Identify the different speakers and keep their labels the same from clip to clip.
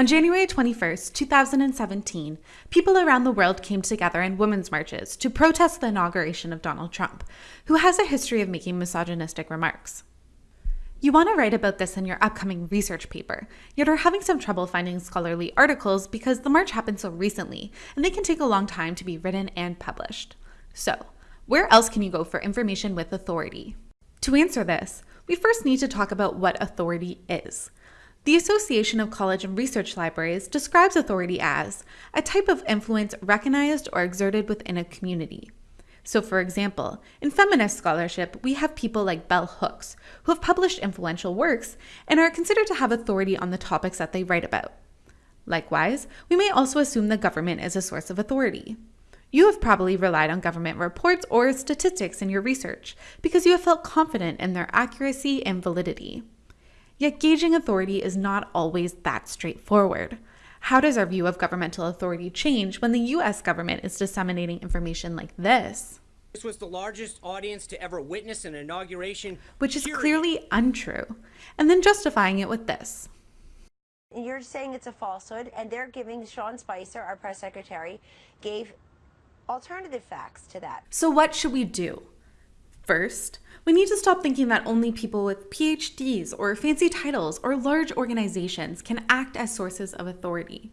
Speaker 1: On January 21, 2017, people around the world came together in women's marches to protest the inauguration of Donald Trump, who has a history of making misogynistic remarks. You want to write about this in your upcoming research paper, yet are having some trouble finding scholarly articles because the march happened so recently and they can take a long time to be written and published. So, where else can you go for information with authority? To answer this, we first need to talk about what authority is. The Association of College and Research Libraries describes authority as a type of influence recognized or exerted within a community. So, for example, in feminist scholarship, we have people like Bell Hooks, who have published influential works and are considered to have authority on the topics that they write about. Likewise, we may also assume the government is a source of authority. You have probably relied on government reports or statistics in your research because you have felt confident in their accuracy and validity. Yet gauging authority is not always that straightforward. How does our view of governmental authority change when the US government is disseminating information like this?
Speaker 2: This was the largest audience to ever witness an inauguration.
Speaker 1: Which is clearly untrue, and then justifying it with this.
Speaker 3: You're saying it's a falsehood, and they're giving Sean Spicer, our press secretary, gave alternative facts to that.
Speaker 1: So, what should we do? First, we need to stop thinking that only people with PhDs or fancy titles or large organizations can act as sources of authority.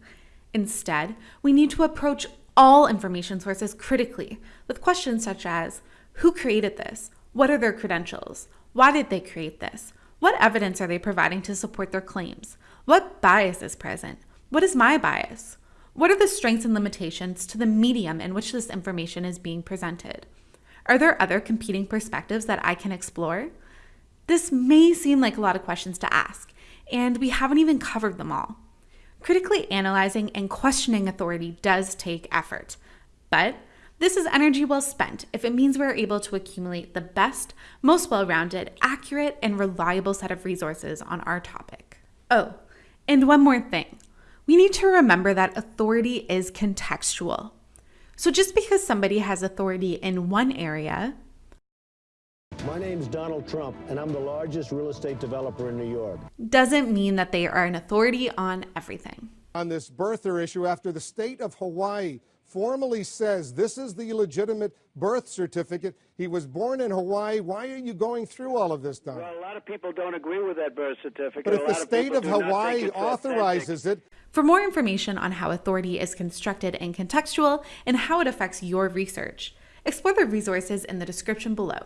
Speaker 1: Instead, we need to approach all information sources critically with questions such as Who created this? What are their credentials? Why did they create this? What evidence are they providing to support their claims? What bias is present? What is my bias? What are the strengths and limitations to the medium in which this information is being presented? Are there other competing perspectives that I can explore? This may seem like a lot of questions to ask, and we haven't even covered them all. Critically analyzing and questioning authority does take effort, but this is energy well spent if it means we're able to accumulate the best, most well rounded, accurate, and reliable set of resources on our topic. Oh, and one more thing. We need to remember that authority is contextual. So just because somebody has authority in one area,
Speaker 4: my name's Donald Trump, and I'm the largest real estate developer in New York.
Speaker 1: Doesn't mean that they are an authority on everything.
Speaker 5: On this birther issue, after the state of Hawaii formally says this is the legitimate birth certificate. He was born in Hawaii. Why are you going through all of this, Don?
Speaker 6: Well, a lot of people don't agree with that birth certificate.
Speaker 5: But if
Speaker 6: a
Speaker 5: the state of, of Hawaii authorizes
Speaker 6: authentic.
Speaker 5: it.
Speaker 1: For more information on how authority is constructed and contextual and how it affects your research, explore the resources in the description below.